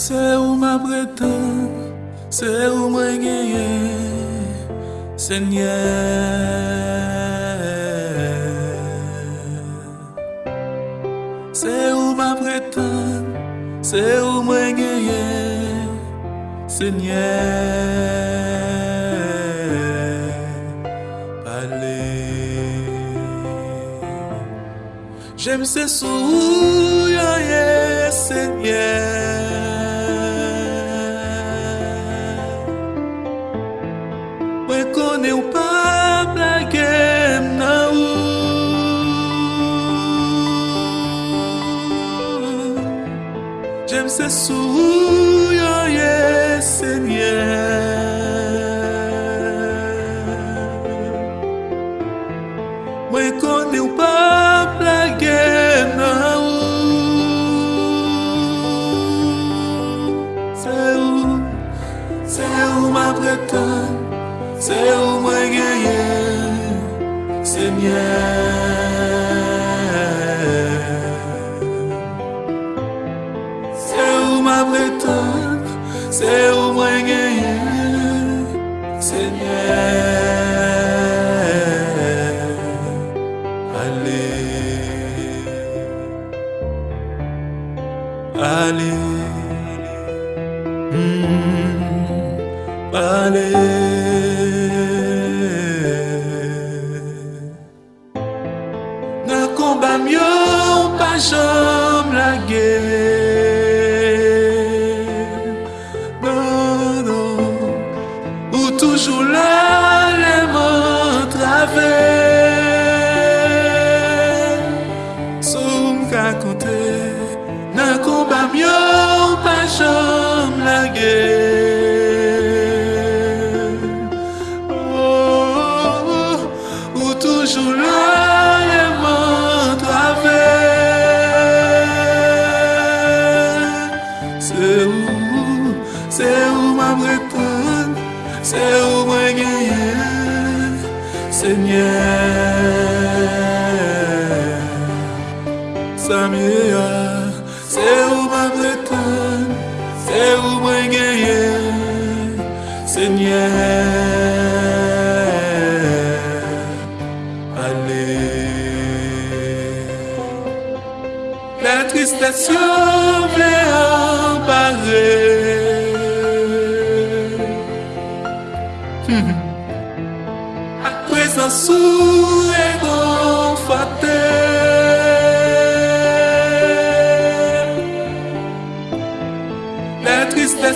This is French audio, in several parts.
C'est où ma prétend, c'est où moi gagné, Seigneur. C'est où ma prétend, c'est où moi gagné, Seigneur. Parlez. J'aime ces sourires, Seigneur. se reconeu para que não J'aime ce sourire, yes, yeah. lumière C'est où ma Allez. Allez. Mm-hmm. Allez. Seigneur. Samia, c'est où ma bretonne, c'est où moi gagné, Seigneur. La tristesse.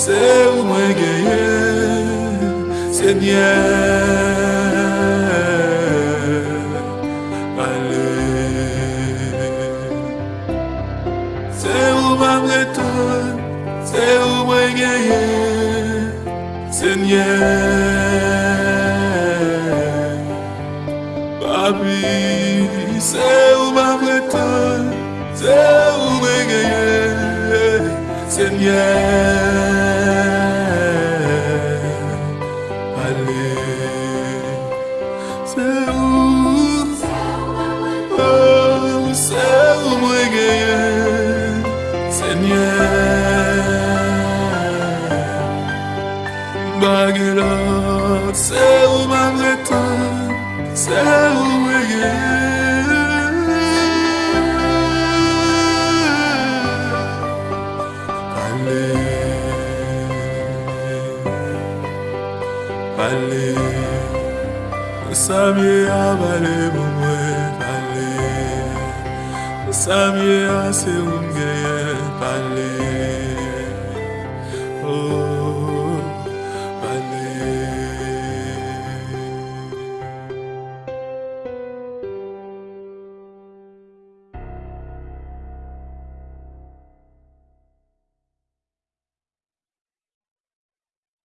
Se ou mwen geye, se mwen ale. Se ou mwen breton, se ou mwen geye, se mwen papi. Se ou mwen breton, se ou mwen geye, se mwen. Senye Bagye lot Se ou magre tan Se ou weye Pale Pale Samye avale mou mwen Pale Samye ase un geye 暗里。